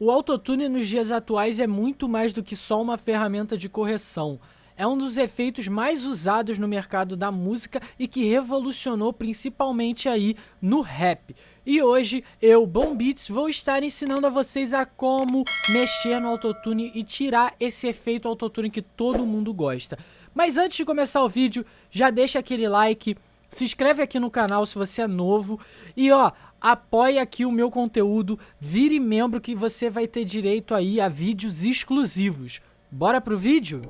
O autotune nos dias atuais é muito mais do que só uma ferramenta de correção. É um dos efeitos mais usados no mercado da música e que revolucionou principalmente aí no rap. E hoje eu, Bom Beats, vou estar ensinando a vocês a como mexer no autotune e tirar esse efeito autotune que todo mundo gosta. Mas antes de começar o vídeo, já deixa aquele like, se inscreve aqui no canal se você é novo e ó, apoie aqui o meu conteúdo, vire membro que você vai ter direito aí a vídeos exclusivos. Bora pro vídeo?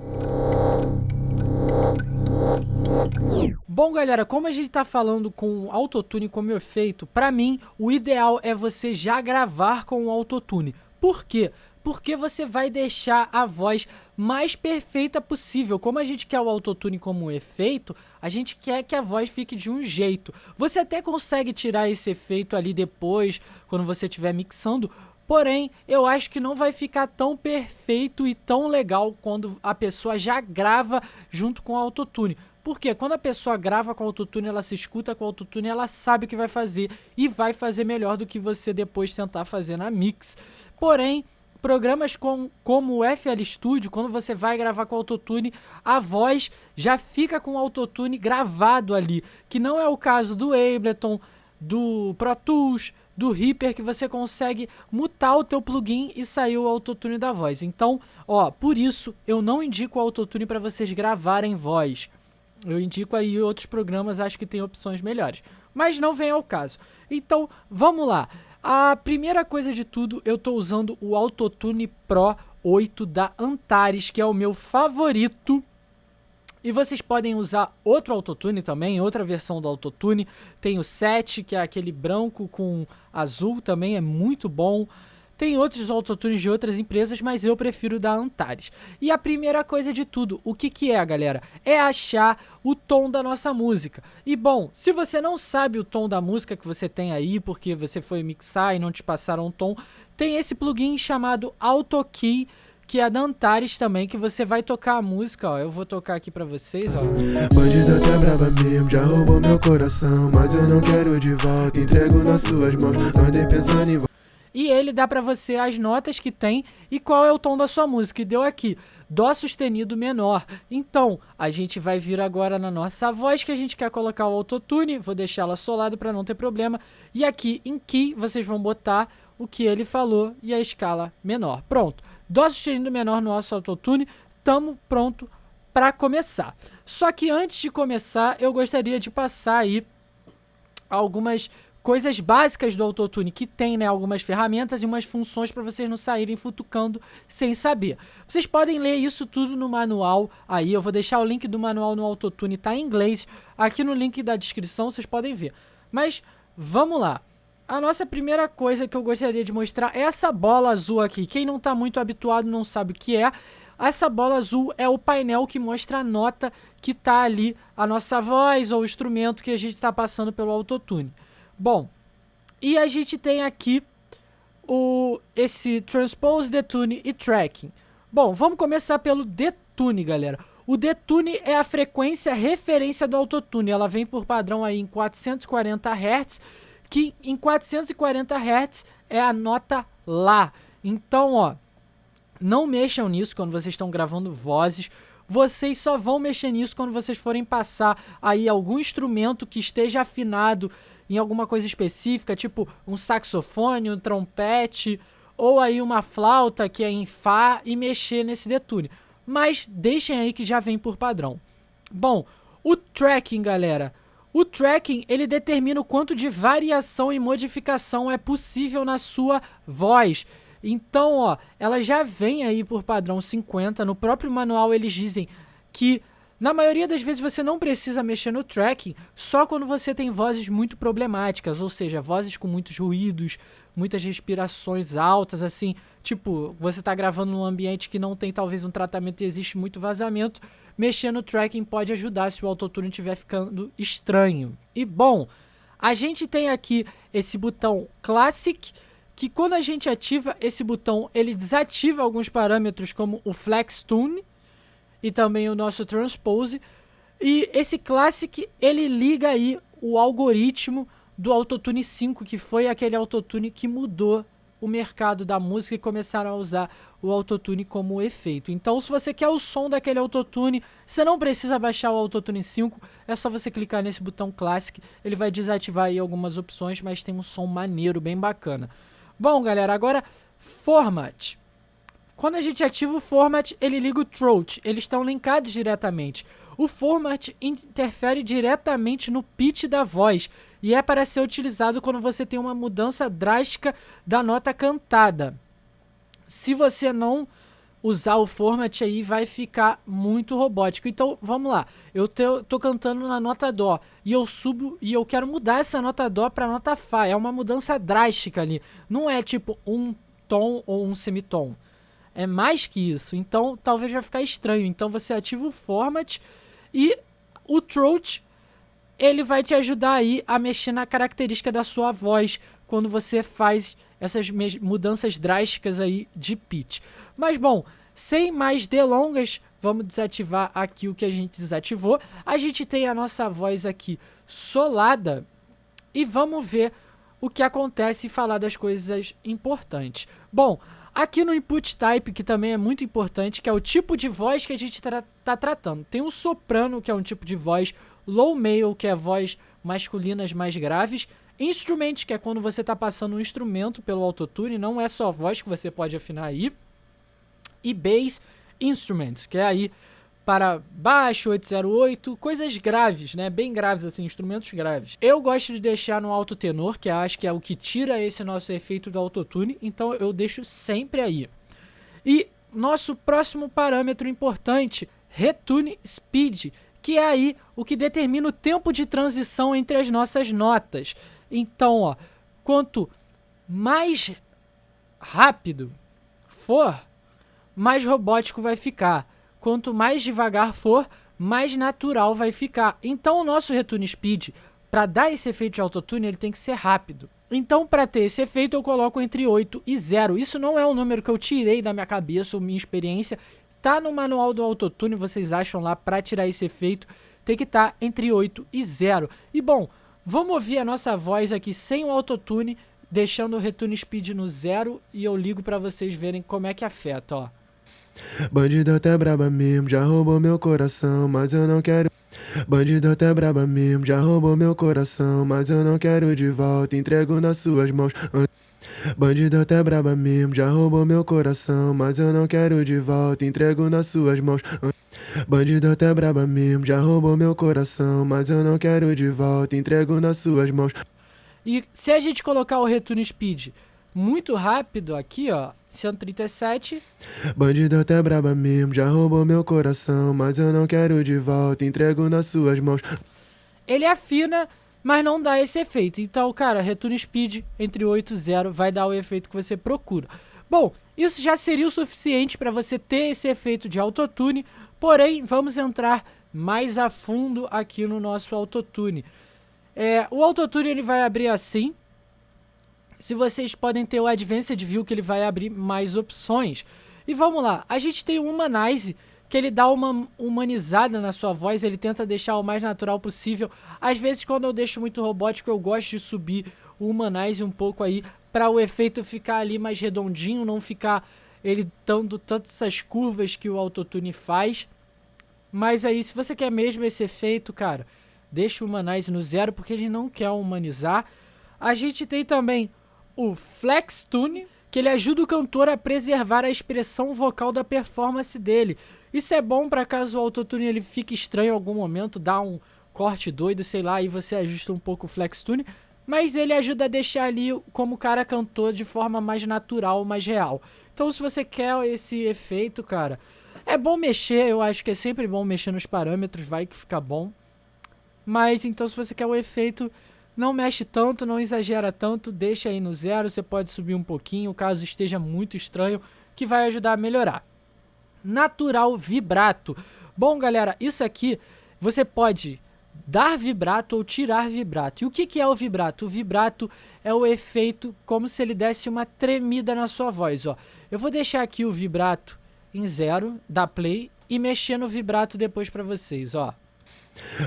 Bom galera, como a gente tá falando com autotune como efeito, pra mim o ideal é você já gravar com o autotune. Por quê? Porque você vai deixar a voz mais perfeita possível. Como a gente quer o autotune como efeito, a gente quer que a voz fique de um jeito. Você até consegue tirar esse efeito ali depois, quando você estiver mixando, Porém, eu acho que não vai ficar tão perfeito e tão legal quando a pessoa já grava junto com o autotune. Porque quando a pessoa grava com o autotune, ela se escuta com o autotune, ela sabe o que vai fazer e vai fazer melhor do que você depois tentar fazer na mix. Porém, programas com, como o FL Studio, quando você vai gravar com autotune, a voz já fica com o autotune gravado ali, que não é o caso do Ableton, do Pro Tools, do Reaper que você consegue mutar o teu plugin e sair o autotune da voz. Então, ó, por isso eu não indico o autotune para vocês gravarem voz. Eu indico aí outros programas, acho que tem opções melhores. Mas não vem ao caso. Então, vamos lá. A primeira coisa de tudo, eu estou usando o Autotune Pro 8 da Antares, que é o meu favorito e vocês podem usar outro autotune também, outra versão do autotune. Tem o 7, que é aquele branco com azul, também é muito bom. Tem outros autotunes de outras empresas, mas eu prefiro da Antares. E a primeira coisa de tudo, o que que é, galera? É achar o tom da nossa música. E bom, se você não sabe o tom da música que você tem aí, porque você foi mixar e não te passaram um tom, tem esse plugin chamado AutoKey, que é da Antares também, que você vai tocar a música, ó. Eu vou tocar aqui pra vocês, ó. Bandida tá brava mesmo, já roubou meu coração, mas eu não quero de volta, entrego nas suas mãos, andei pensando em e ele dá pra você as notas que tem e qual é o tom da sua música. E deu aqui, Dó sustenido menor. Então, a gente vai vir agora na nossa voz que a gente quer colocar o autotune. Vou deixar ela solado para não ter problema. E aqui em Key, vocês vão botar o que ele falou e a escala menor. Pronto. Dó sustenido menor no nosso autotune, estamos pronto para começar. Só que antes de começar, eu gostaria de passar aí algumas coisas básicas do autotune que tem, né, algumas ferramentas e umas funções para vocês não saírem futucando sem saber. Vocês podem ler isso tudo no manual aí, eu vou deixar o link do manual no autotune, tá em inglês, aqui no link da descrição vocês podem ver. Mas vamos lá. A nossa primeira coisa que eu gostaria de mostrar é essa bola azul aqui. Quem não está muito habituado não sabe o que é. Essa bola azul é o painel que mostra a nota que está ali, a nossa voz ou o instrumento que a gente está passando pelo autotune. Bom, e a gente tem aqui o, esse Transpose, Detune e Tracking. Bom, vamos começar pelo Detune, galera. O Detune é a frequência referência do autotune. Ela vem por padrão aí em 440 Hz que em 440 Hz é a nota Lá. Então, ó, não mexam nisso quando vocês estão gravando vozes. Vocês só vão mexer nisso quando vocês forem passar aí algum instrumento que esteja afinado em alguma coisa específica, tipo um saxofone, um trompete, ou aí uma flauta que é em Fá e mexer nesse detune. Mas deixem aí que já vem por padrão. Bom, o tracking, galera, o tracking, ele determina o quanto de variação e modificação é possível na sua voz. Então, ó, ela já vem aí por padrão 50. No próprio manual eles dizem que na maioria das vezes você não precisa mexer no tracking só quando você tem vozes muito problemáticas, ou seja, vozes com muitos ruídos, muitas respirações altas, assim, tipo, você está gravando num ambiente que não tem talvez um tratamento e existe muito vazamento, mexer no tracking pode ajudar se o autotune estiver ficando estranho. E bom, a gente tem aqui esse botão Classic, que quando a gente ativa esse botão, ele desativa alguns parâmetros como o Flex Tune e também o nosso Transpose. E esse Classic, ele liga aí o algoritmo do Autotune 5, que foi aquele Autotune que mudou o mercado da música e começaram a usar o autotune como efeito. Então, se você quer o som daquele autotune, você não precisa baixar o autotune 5, é só você clicar nesse botão Classic, ele vai desativar aí algumas opções, mas tem um som maneiro, bem bacana. Bom, galera, agora Format. Quando a gente ativa o Format, ele liga o Throat, eles estão linkados diretamente. O Format interfere diretamente no pitch da voz, e é para ser utilizado quando você tem uma mudança drástica da nota cantada. Se você não usar o format aí, vai ficar muito robótico. Então, vamos lá. Eu tô, cantando na nota Dó e eu subo e eu quero mudar essa nota Dó para nota Fá. É uma mudança drástica ali. Não é tipo um tom ou um semitom. É mais que isso. Então, talvez vai ficar estranho. Então, você ativa o format e o throat ele vai te ajudar aí a mexer na característica da sua voz quando você faz essas mudanças drásticas aí de pitch. Mas bom, sem mais delongas, vamos desativar aqui o que a gente desativou. A gente tem a nossa voz aqui solada e vamos ver o que acontece e falar das coisas importantes. Bom, aqui no input type, que também é muito importante, que é o tipo de voz que a gente está tá tratando. Tem o soprano, que é um tipo de voz low male, que é voz masculinas mais graves, instrument, que é quando você está passando um instrumento pelo autotune, não é só voz que você pode afinar aí, e bass instruments, que é aí para baixo, 808, coisas graves, né? Bem graves assim, instrumentos graves. Eu gosto de deixar no alto tenor, que acho que é o que tira esse nosso efeito do autotune, então eu deixo sempre aí. E nosso próximo parâmetro importante, retune speed, que é aí o que determina o tempo de transição entre as nossas notas. Então, ó, quanto mais rápido for, mais robótico vai ficar. Quanto mais devagar for, mais natural vai ficar. Então, o nosso return speed, para dar esse efeito de autotune, ele tem que ser rápido. Então, para ter esse efeito, eu coloco entre 8 e 0. Isso não é um número que eu tirei da minha cabeça ou minha experiência. Tá no manual do autotune, vocês acham lá para tirar esse efeito, tem que estar tá entre 8 e 0. E bom, vamos ouvir a nossa voz aqui sem o autotune, deixando o return speed no zero e eu ligo para vocês verem como é que afeta, ó. Bandido até braba mesmo, já roubou meu coração, mas eu não quero. Bandido até braba mesmo, já roubou meu coração, mas eu não quero de volta, entrego nas suas mãos. Bandido até braba mesmo, já roubou meu coração, mas eu não quero de volta, entrego nas suas mãos. Bandido até braba mesmo, já roubou meu coração, mas eu não quero de volta, entrego nas suas mãos. E se a gente colocar o return speed muito rápido aqui, ó, 137. Bandido até braba mesmo, já roubou meu coração, mas eu não quero de volta, entrego nas suas mãos. Ele afina mas não dá esse efeito. Então, cara, return speed entre 8 e 0 vai dar o efeito que você procura. Bom, isso já seria o suficiente para você ter esse efeito de autotune, porém, vamos entrar mais a fundo aqui no nosso autotune. É, o autotune ele vai abrir assim. Se vocês podem ter o Advanced View que ele vai abrir mais opções. E vamos lá, a gente tem o Humanize, que ele dá uma humanizada na sua voz, ele tenta deixar o mais natural possível. Às vezes, quando eu deixo muito robótico, eu gosto de subir o humanize um pouco aí, para o efeito ficar ali mais redondinho, não ficar ele dando tantas essas curvas que o autotune faz. Mas aí, se você quer mesmo esse efeito, cara, deixa o humanize no zero, porque ele não quer humanizar. A gente tem também o Flex Tune, que ele ajuda o cantor a preservar a expressão vocal da performance dele. Isso é bom para caso o autotune ele fique estranho em algum momento, dá um corte doido, sei lá, e você ajusta um pouco o flex tune, mas ele ajuda a deixar ali como o cara cantou de forma mais natural, mais real. Então se você quer esse efeito, cara, é bom mexer, eu acho que é sempre bom mexer nos parâmetros, vai que fica bom. Mas então se você quer o efeito, não mexe tanto, não exagera tanto, deixa aí no zero, você pode subir um pouquinho, caso esteja muito estranho, que vai ajudar a melhorar natural vibrato. Bom, galera, isso aqui você pode dar vibrato ou tirar vibrato. E o que, que é o vibrato? O vibrato é o efeito como se ele desse uma tremida na sua voz. Ó. Eu vou deixar aqui o vibrato em zero, dar play e mexer no vibrato depois para vocês. Ó.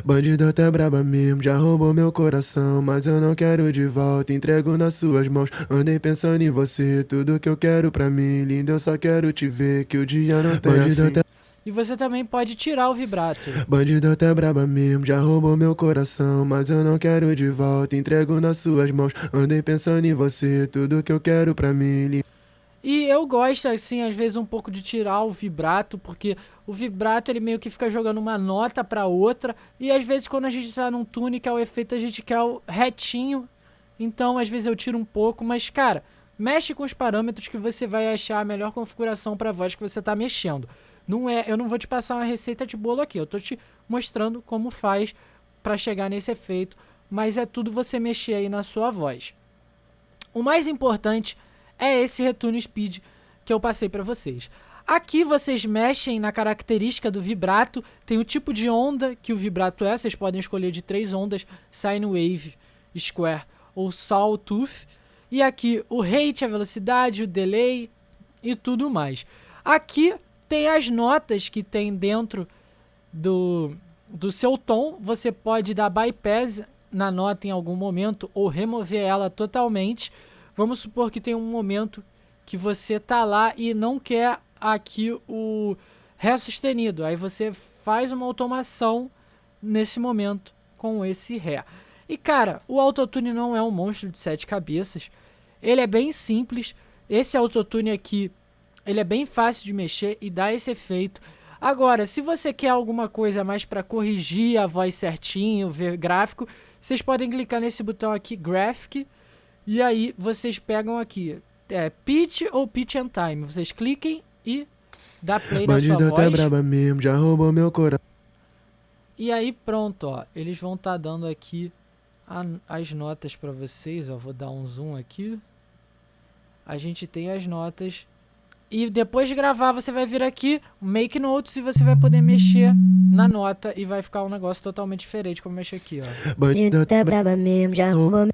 Bandida até braba mesmo, já roubou meu coração Mas eu não quero de volta, entrego nas suas mãos. Andei pensando em você, tudo que eu quero pra mim Lindo, eu só quero te ver, que o dia não tem Bandida até... E você também pode tirar o vibrato. Bandida até braba mesmo, já roubou meu coração Mas eu não quero de volta, entrego nas suas mãos. Andei pensando em você, tudo que eu quero pra mim Lindo e eu gosto, assim, às vezes um pouco de tirar o vibrato, porque o vibrato ele meio que fica jogando uma nota para outra, e às vezes quando a gente está num tune que é o efeito, a gente quer o retinho, então às vezes eu tiro um pouco, mas cara, mexe com os parâmetros que você vai achar a melhor configuração para voz que você está mexendo. Não é, eu não vou te passar uma receita de bolo aqui, eu tô te mostrando como faz para chegar nesse efeito, mas é tudo você mexer aí na sua voz. O mais importante é esse Retune Speed que eu passei para vocês. Aqui vocês mexem na característica do vibrato, tem o tipo de onda que o vibrato é, vocês podem escolher de três ondas, Sine Wave, Square ou Sawtooth. E aqui o rate, a velocidade, o delay e tudo mais. Aqui tem as notas que tem dentro do, do seu tom, você pode dar bypass na nota em algum momento ou remover ela totalmente. Vamos supor que tem um momento que você tá lá e não quer aqui o Ré sustenido. Aí você faz uma automação nesse momento com esse Ré. E cara, o autotune não é um monstro de sete cabeças. Ele é bem simples. Esse autotune aqui, ele é bem fácil de mexer e dá esse efeito. Agora, se você quer alguma coisa mais para corrigir a voz certinho, ver gráfico, vocês podem clicar nesse botão aqui, Graphic, e aí vocês pegam aqui, é pitch ou pitch and time. Vocês cliquem e dá play na sua voz. Tá braba mesmo, já roubou meu coração. E aí pronto, ó, eles vão estar tá dando aqui a, as notas para vocês, ó, vou dar um zoom aqui. A gente tem as notas e depois de gravar você vai vir aqui, make notes e você vai poder mexer na nota e vai ficar um negócio totalmente diferente como mexer aqui, ó. Bandida tá braba mesmo, já roubou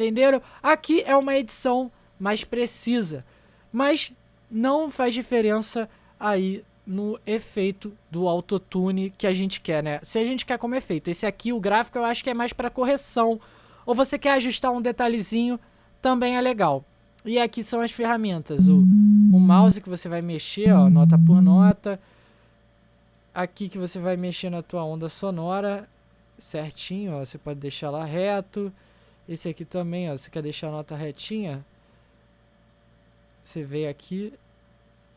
Entenderam? Aqui é uma edição mais precisa, mas não faz diferença aí no efeito do autotune que a gente quer, né? Se a gente quer como efeito, esse aqui, o gráfico, eu acho que é mais para correção. Ou você quer ajustar um detalhezinho, também é legal. E aqui são as ferramentas. O, o mouse que você vai mexer, ó, nota por nota. Aqui que você vai mexer na tua onda sonora certinho, ó, você pode deixar lá reto. Esse aqui também, ó, você quer deixar a nota retinha, você vem aqui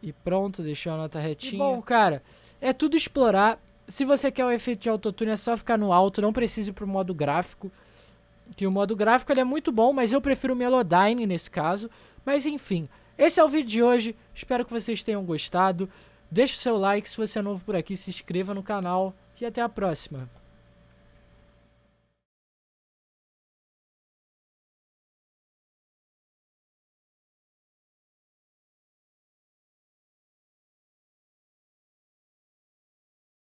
e pronto, deixou a nota retinha. E bom, cara, é tudo explorar. Se você quer o efeito de autotune, é só ficar no alto, não precisa ir pro modo gráfico. Que o modo gráfico ele é muito bom, mas eu prefiro o Melodyne nesse caso. Mas enfim, esse é o vídeo de hoje. Espero que vocês tenham gostado. Deixe o seu like se você é novo por aqui, se inscreva no canal e até a próxima.